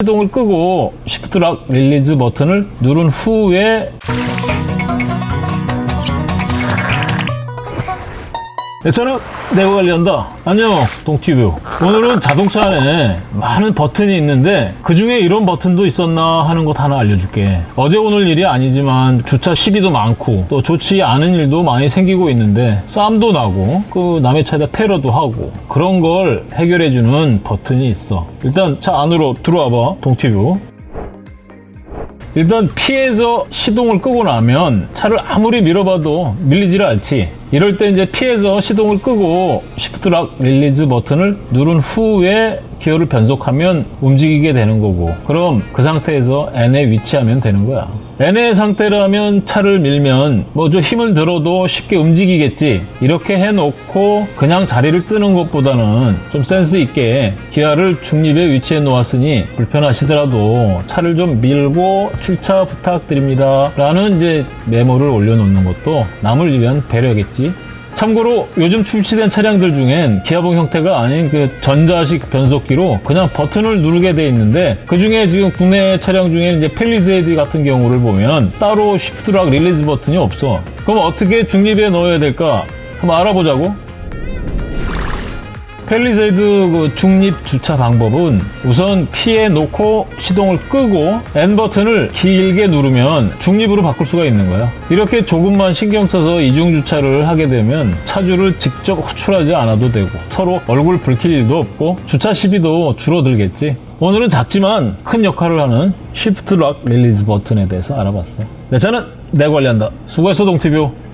시동을 끄고 shift lock release 버튼을 누른 후에 내 차는 내가 관리한다. 안녕, 동티뷰. 오늘은 자동차 안에 많은 버튼이 있는데 그 중에 이런 버튼도 있었나 하는 것 하나 알려줄게. 어제 오늘 일이 아니지만 주차 시비도 많고 또 좋지 않은 일도 많이 생기고 있는데 싸움도 나고 그 남의 차에다 테러도 하고 그런 걸 해결해주는 버튼이 있어. 일단 차 안으로 들어와봐, 동티뷰. 일단 P에서 시동을 끄고 나면 차를 아무리 밀어봐도 밀리지를 않지 이럴 때 이제 P에서 시동을 끄고 shift lock release 버튼을 누른 후에 기어를 변속하면 움직이게 되는 거고. 그럼 그 상태에서 N에 위치하면 되는 거야. N의 상태라면 차를 밀면 뭐 좀 힘을 들어도 쉽게 움직이겠지. 이렇게 해놓고 그냥 자리를 뜨는 것보다는 좀 센스 있게 기어를 중립에 위치해 놓았으니 불편하시더라도 차를 좀 밀고 출차 부탁드립니다. 라는 이제 메모를 올려놓는 것도 남을 위한 배려겠지 참고로 요즘 출시된 차량들 중엔 기어봉 형태가 아닌 그 전자식 변속기로 그냥 버튼을 누르게 돼 있는데 그 중에 지금 국내 차량 중에 이제 팰리세이드 같은 경우를 보면 따로 shift lock release 버튼이 없어. 그럼 어떻게 중립에 넣어야 될까? 한번 알아보자고. 팰리세이드 그 중립 주차 방법은 우선 P에 놓고 시동을 끄고 N 버튼을 길게 누르면 중립으로 바꿀 수가 있는 거야. 이렇게 조금만 신경 써서 이중 주차를 하게 되면 차주를 직접 호출하지 않아도 되고 서로 얼굴 붉힐 일도 없고 주차 시비도 줄어들겠지. 오늘은 작지만 큰 역할을 하는 shift lock release 버튼에 대해서 알아봤어. 내 차는 내 관리한다. 수고했어 동티뷰.